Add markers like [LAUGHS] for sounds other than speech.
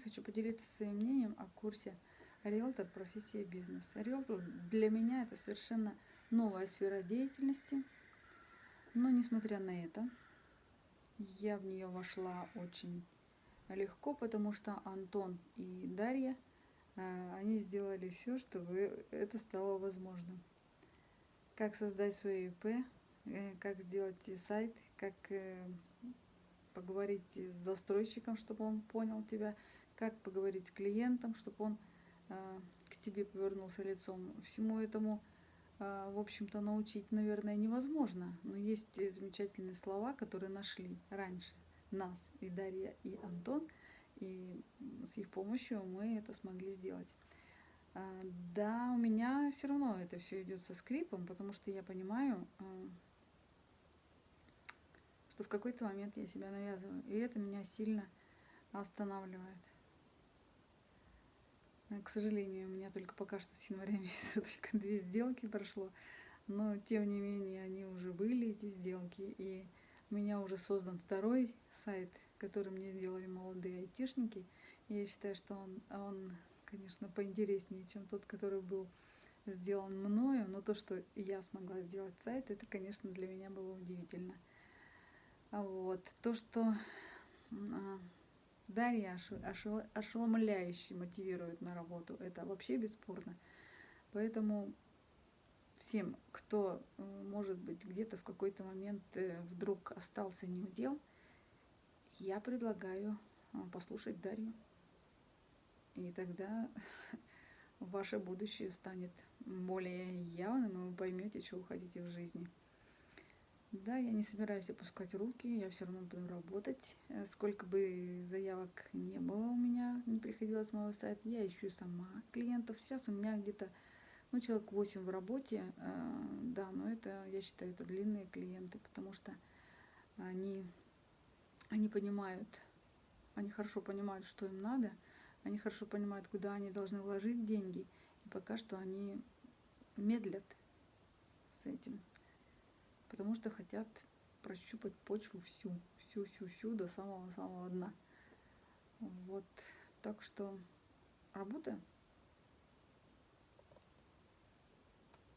хочу поделиться своим мнением о курсе «Риэлтор. Профессия бизнес». Риэлтор для меня это совершенно новая сфера деятельности. Но несмотря на это, я в нее вошла очень легко, потому что Антон и Дарья, э, они сделали все, чтобы это стало возможным. Как создать свое ИП, э, как сделать сайт, как э, поговорить с застройщиком, чтобы он понял тебя, как поговорить с клиентом, чтобы он к тебе повернулся лицом. Всему этому, в общем-то, научить, наверное, невозможно. Но есть замечательные слова, которые нашли раньше нас, и Дарья, и Антон, и с их помощью мы это смогли сделать. А, да, у меня все равно это все идет со скрипом, потому что я понимаю, что в какой-то момент я себя навязываю, и это меня сильно останавливает. К сожалению, у меня только пока что с января [LAUGHS] месяца только две сделки прошло, но тем не менее они уже были, эти сделки, и у меня уже создан второй сайт, который мне сделали молодые айтишники. я считаю, что он, он, конечно, поинтереснее, чем тот, который был сделан мною. Но то, что я смогла сделать сайт, это, конечно, для меня было удивительно. Вот. То, что Дарья ошеломляюще мотивирует на работу, это вообще бесспорно. Поэтому всем, кто, э, может быть, где-то в какой-то момент э, вдруг остался неудел, я предлагаю э, послушать Дарью. И тогда [LAUGHS] ваше будущее станет более явным, и вы поймете, что вы хотите в жизни. Да, я не собираюсь опускать руки, я все равно буду работать. Сколько бы заявок не было у меня, не приходилось с моего сайта, я ищу сама клиентов. Сейчас у меня где-то ну, человек 8 в работе, э, да, но это, я считаю, это длинные клиенты, потому что они, они понимают, они хорошо понимают, что им надо, они хорошо понимают, куда они должны вложить деньги, и пока что они медлят с этим, потому что хотят прощупать почву всю, всю-всю-всю до самого-самого дна. Вот, так что работаем.